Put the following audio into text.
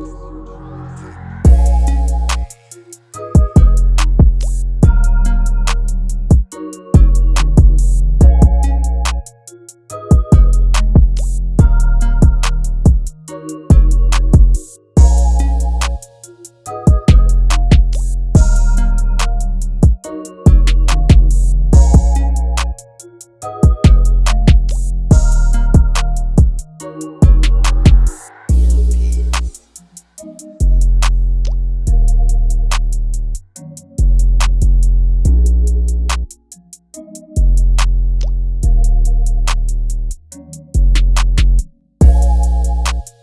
Bye.